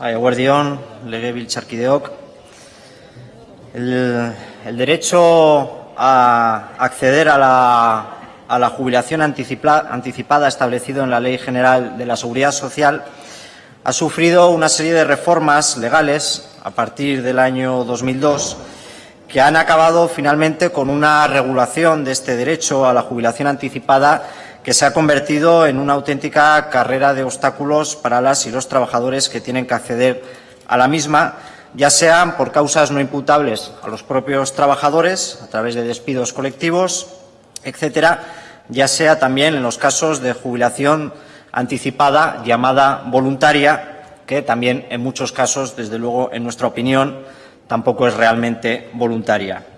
Eguerdión, Legebiltzarkideok. El, derecho a acceder a la, jubilación anticipa, anticipada establecido en la Ley General de la Seguridad Social ha sufrido una serie de reformas legales a partir del año 2002 que han acabado finalmente con una regulación de este derecho a la jubilación anticipada que se ha convertido en una auténtica carrera de obstáculos para las y los trabajadores que tienen que acceder a la misma, ya sean por causas no imputables a los propios trabajadores, a través de despidos colectivos, etcétera, ya sea también en los casos de jubilación anticipada llamada voluntaria, que también en muchos casos, desde luego, en nuestra opinión, tampoco es realmente voluntaria.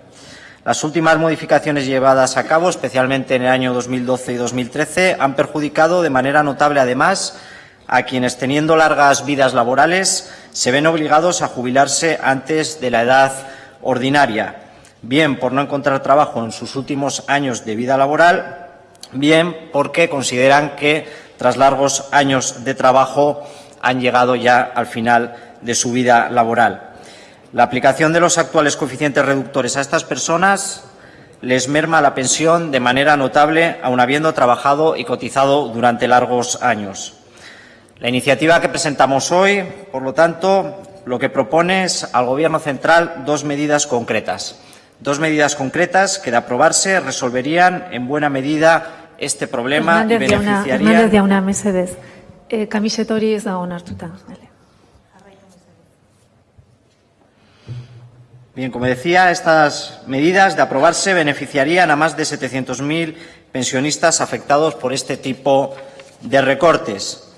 Las últimas modificaciones llevadas a cabo, especialmente en el año 2012 y 2013, han perjudicado de manera notable, además, a quienes, teniendo largas vidas laborales, se ven obligados a jubilarse antes de la edad ordinaria, bien por no encontrar trabajo en sus últimos años de vida laboral, bien porque consideran que, tras largos años de trabajo, han llegado ya al final de su vida laboral. La aplicación de los actuales coeficientes reductores a estas personas les merma la pensión de manera notable, aun habiendo trabajado y cotizado durante largos años. La iniciativa que presentamos hoy, por lo tanto, lo que propone es al Gobierno central dos medidas concretas. Dos medidas concretas que, de aprobarse, resolverían en buena medida este problema Hernández y jauna, beneficiarían... Hernández jauna, mesedez. Eh, kamiset hori ez da onartuta. Vale. Bien, como decía, estas medidas de aprobarse beneficiarían a más de 700.000 pensionistas afectados por este tipo de recortes.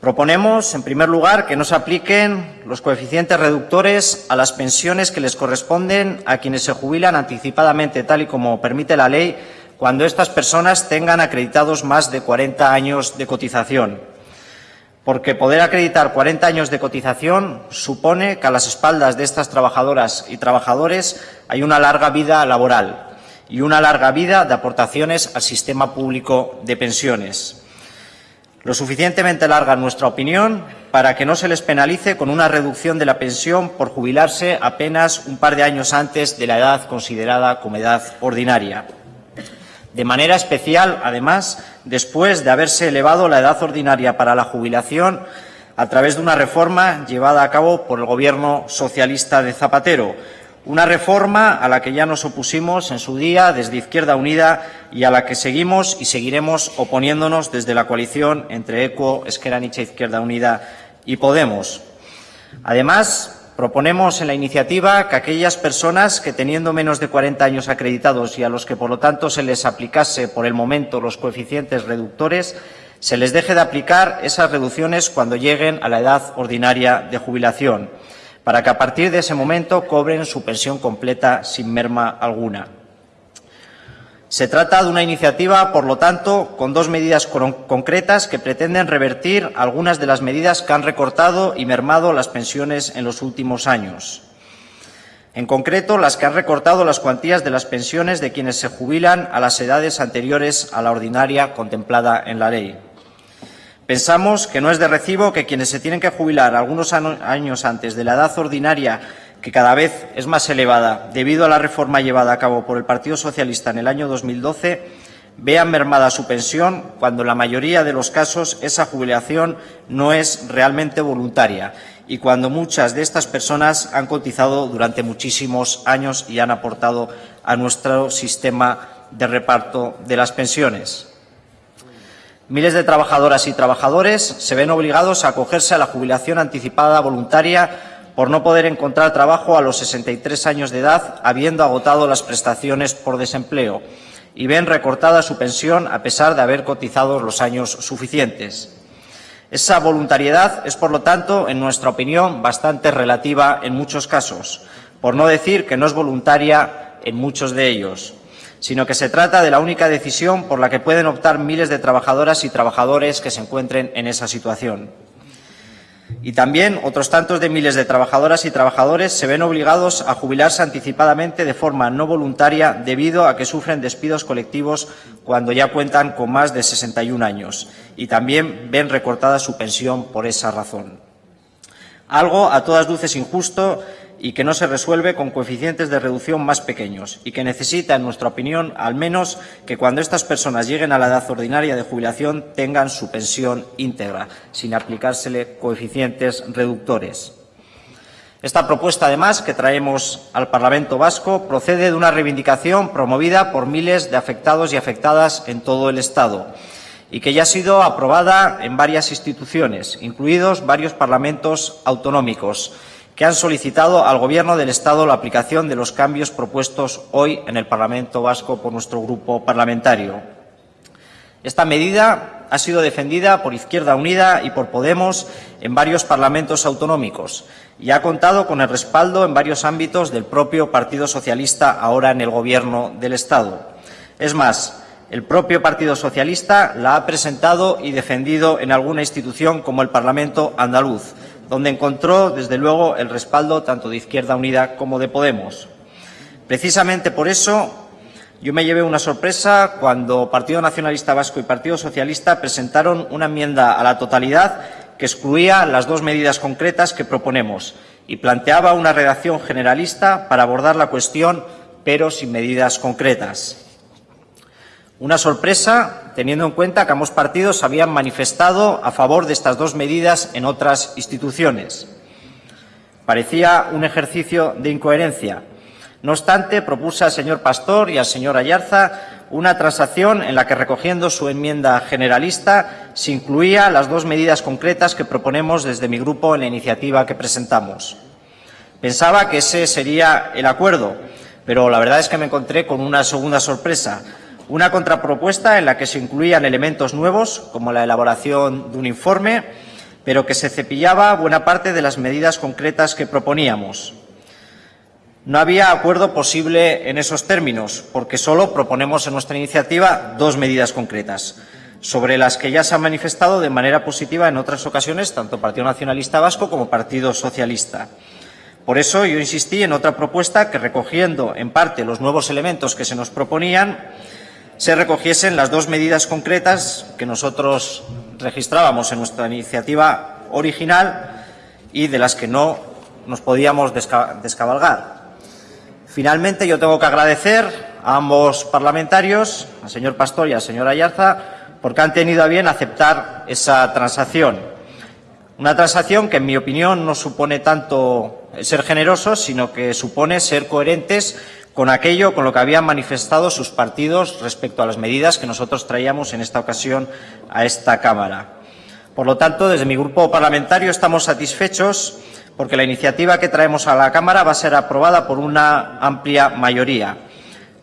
Proponemos, en primer lugar, que no se apliquen los coeficientes reductores a las pensiones que les corresponden a quienes se jubilan anticipadamente, tal y como permite la ley, cuando estas personas tengan acreditados más de 40 años de cotización porque poder acreditar 40 años de cotización supone que a las espaldas de estas trabajadoras y trabajadores hay una larga vida laboral y una larga vida de aportaciones al sistema público de pensiones. Lo suficientemente larga, en nuestra opinión, para que no se les penalice con una reducción de la pensión por jubilarse apenas un par de años antes de la edad considerada como edad ordinaria. De manera especial, además, después de haberse elevado la edad ordinaria para la jubilación a través de una reforma llevada a cabo por el Gobierno socialista de Zapatero, una reforma a la que ya nos opusimos en su día desde Izquierda Unida y a la que seguimos y seguiremos oponiéndonos desde la coalición entre ECO, Esquerra Nietzsche, Izquierda Unida y Podemos. Además, Proponemos en la iniciativa que aquellas personas que, teniendo menos de 40 años acreditados y a los que, por lo tanto, se les aplicase por el momento los coeficientes reductores, se les deje de aplicar esas reducciones cuando lleguen a la edad ordinaria de jubilación, para que a partir de ese momento cobren su pensión completa sin merma alguna. Se trata de una iniciativa, por lo tanto, con dos medidas concretas que pretenden revertir algunas de las medidas que han recortado y mermado las pensiones en los últimos años. En concreto, las que han recortado las cuantías de las pensiones de quienes se jubilan a las edades anteriores a la ordinaria contemplada en la ley. Pensamos que no es de recibo que quienes se tienen que jubilar algunos años antes de la edad ordinaria que cada vez es más elevada debido a la reforma llevada a cabo por el Partido Socialista en el año 2012, vean mermada su pensión cuando en la mayoría de los casos esa jubilación no es realmente voluntaria y cuando muchas de estas personas han cotizado durante muchísimos años y han aportado a nuestro sistema de reparto de las pensiones. Miles de trabajadoras y trabajadores se ven obligados a acogerse a la jubilación anticipada voluntaria por no poder encontrar trabajo a los 63 años de edad, habiendo agotado las prestaciones por desempleo, y ven recortada su pensión a pesar de haber cotizado los años suficientes. Esa voluntariedad es, por lo tanto, en nuestra opinión, bastante relativa en muchos casos, por no decir que no es voluntaria en muchos de ellos, sino que se trata de la única decisión por la que pueden optar miles de trabajadoras y trabajadores que se encuentren en esa situación. Y también otros tantos de miles de trabajadoras y trabajadores se ven obligados a jubilarse anticipadamente de forma no voluntaria debido a que sufren despidos colectivos cuando ya cuentan con más de 61 años y también ven recortada su pensión por esa razón. Algo a todas luces injusto y que no se resuelve con coeficientes de reducción más pequeños y que necesita, en nuestra opinión, al menos que cuando estas personas lleguen a la edad ordinaria de jubilación tengan su pensión íntegra, sin aplicársele coeficientes reductores. Esta propuesta, además, que traemos al Parlamento Vasco, procede de una reivindicación promovida por miles de afectados y afectadas en todo el Estado y que ya ha sido aprobada en varias instituciones, incluidos varios parlamentos autonómicos, que han solicitado al Gobierno del Estado la aplicación de los cambios propuestos hoy en el Parlamento Vasco por nuestro grupo parlamentario. Esta medida ha sido defendida por Izquierda Unida y por Podemos en varios parlamentos autonómicos y ha contado con el respaldo en varios ámbitos del propio Partido Socialista ahora en el Gobierno del Estado. Es más, el propio Partido Socialista la ha presentado y defendido en alguna institución como el Parlamento andaluz, donde encontró, desde luego, el respaldo tanto de Izquierda Unida como de Podemos. Precisamente por eso, yo me llevé una sorpresa cuando Partido Nacionalista Vasco y Partido Socialista presentaron una enmienda a la totalidad que excluía las dos medidas concretas que proponemos y planteaba una redacción generalista para abordar la cuestión, pero sin medidas concretas. Una sorpresa, teniendo en cuenta que ambos partidos habían manifestado a favor de estas dos medidas en otras instituciones. Parecía un ejercicio de incoherencia. No obstante, propuse al señor Pastor y al señor Ayarza una transacción en la que, recogiendo su enmienda generalista, se incluía las dos medidas concretas que proponemos desde mi grupo en la iniciativa que presentamos. Pensaba que ese sería el acuerdo, pero la verdad es que me encontré con una segunda sorpresa una contrapropuesta en la que se incluían elementos nuevos, como la elaboración de un informe, pero que se cepillaba buena parte de las medidas concretas que proponíamos. No había acuerdo posible en esos términos, porque solo proponemos en nuestra iniciativa dos medidas concretas, sobre las que ya se han manifestado de manera positiva en otras ocasiones tanto Partido Nacionalista Vasco como Partido Socialista. Por eso yo insistí en otra propuesta que, recogiendo en parte los nuevos elementos que se nos proponían, se recogiesen las dos medidas concretas que nosotros registrábamos en nuestra iniciativa original y de las que no nos podíamos descabalgar. Finalmente, yo tengo que agradecer a ambos parlamentarios, al señor Pastor y al señor Ayarza, porque han tenido a bien aceptar esa transacción. Una transacción que, en mi opinión, no supone tanto ser generosos, sino que supone ser coherentes con aquello con lo que habían manifestado sus partidos respecto a las medidas que nosotros traíamos en esta ocasión a esta Cámara. Por lo tanto, desde mi grupo parlamentario estamos satisfechos porque la iniciativa que traemos a la Cámara va a ser aprobada por una amplia mayoría.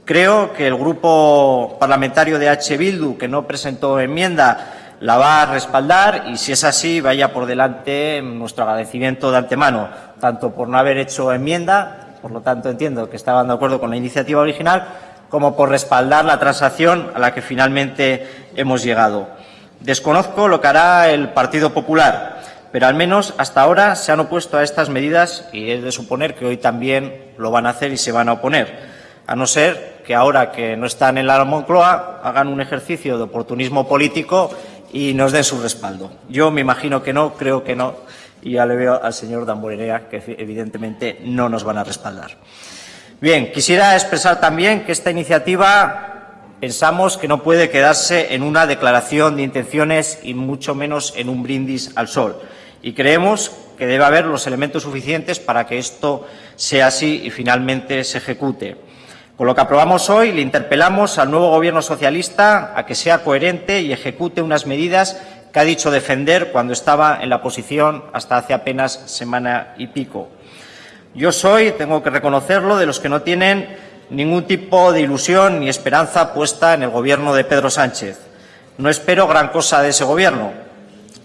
Creo que el grupo parlamentario de H. Bildu, que no presentó enmienda, la va a respaldar y, si es así, vaya por delante nuestro agradecimiento de antemano, tanto por no haber hecho enmienda por lo tanto entiendo que estaban de acuerdo con la iniciativa original, como por respaldar la transacción a la que finalmente hemos llegado. Desconozco lo que hará el Partido Popular, pero al menos hasta ahora se han opuesto a estas medidas y es de suponer que hoy también lo van a hacer y se van a oponer, a no ser que ahora que no están en la Moncloa hagan un ejercicio de oportunismo político y nos den su respaldo. Yo me imagino que no, creo que no, y ya le veo al señor Damborenea que evidentemente no nos van a respaldar. Bien, quisiera expresar también que esta iniciativa pensamos que no puede quedarse en una declaración de intenciones y mucho menos en un brindis al sol. Y creemos que debe haber los elementos suficientes para que esto sea así y finalmente se ejecute. Con lo que aprobamos hoy, le interpelamos al nuevo Gobierno socialista a que sea coherente y ejecute unas medidas que ha dicho defender cuando estaba en la posición hasta hace apenas semana y pico. Yo soy, tengo que reconocerlo, de los que no tienen ningún tipo de ilusión ni esperanza puesta en el Gobierno de Pedro Sánchez. No espero gran cosa de ese Gobierno.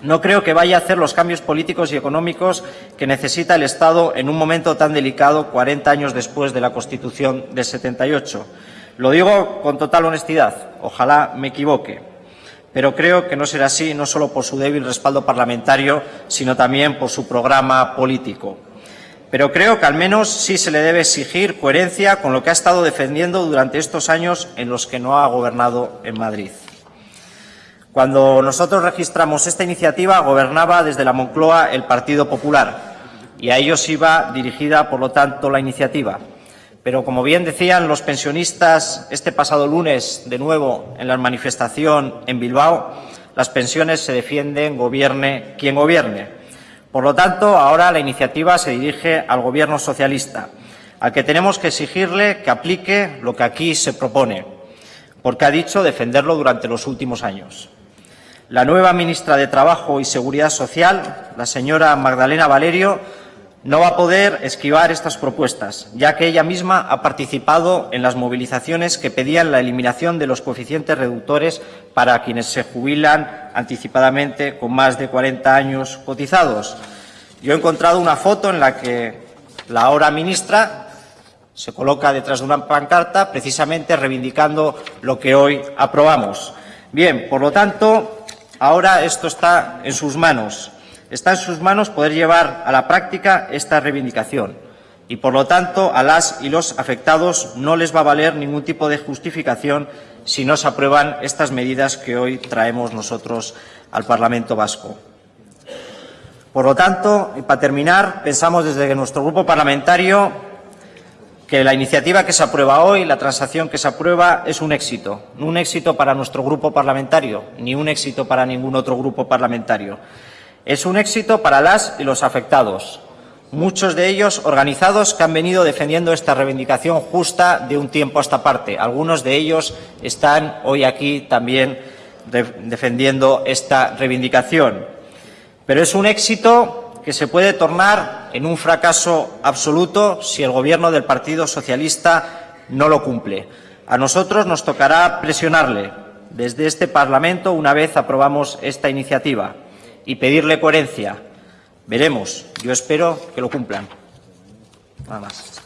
No creo que vaya a hacer los cambios políticos y económicos que necesita el Estado en un momento tan delicado, 40 años después de la Constitución del 78. Lo digo con total honestidad. Ojalá me equivoque pero creo que no será así no solo por su débil respaldo parlamentario, sino también por su programa político. Pero creo que al menos sí se le debe exigir coherencia con lo que ha estado defendiendo durante estos años en los que no ha gobernado en Madrid. Cuando nosotros registramos esta iniciativa, gobernaba desde la Moncloa el Partido Popular. y a ellos iba dirigida, por lo tanto, la iniciativa. Pero, como bien decían los pensionistas este pasado lunes, de nuevo en la manifestación en Bilbao, las pensiones se defienden gobierne quien gobierne. Por lo tanto, ahora la iniciativa se dirige al Gobierno socialista, al que tenemos que exigirle que aplique lo que aquí se propone, porque ha dicho defenderlo durante los últimos años. La nueva ministra de Trabajo y Seguridad Social, la señora Magdalena Valerio, no va a poder esquivar estas propuestas, ya que ella misma ha participado en las movilizaciones que pedían la eliminación de los coeficientes reductores para quienes se jubilan anticipadamente con más de 40 años cotizados. Yo he encontrado una foto en la que la ahora ministra se coloca detrás de una pancarta precisamente reivindicando lo que hoy aprobamos. Bien, por lo tanto, ahora esto está en sus manos. Está en sus manos poder llevar a la práctica esta reivindicación y, por lo tanto, a las y los afectados no les va a valer ningún tipo de justificación si no se aprueban estas medidas que hoy traemos nosotros al Parlamento vasco. Por lo tanto, y para terminar, pensamos desde nuestro grupo parlamentario que la iniciativa que se aprueba hoy, la transacción que se aprueba, es un éxito. Un éxito para nuestro grupo parlamentario, ni un éxito para ningún otro grupo parlamentario. Es un éxito para las y los afectados, muchos de ellos organizados que han venido defendiendo esta reivindicación justa de un tiempo a esta parte. Algunos de ellos están hoy aquí también defendiendo esta reivindicación. Pero es un éxito que se puede tornar en un fracaso absoluto si el Gobierno del Partido Socialista no lo cumple. A nosotros nos tocará presionarle desde este Parlamento una vez aprobamos esta iniciativa y pedirle coherencia. Veremos. Yo espero que lo cumplan. Nada más.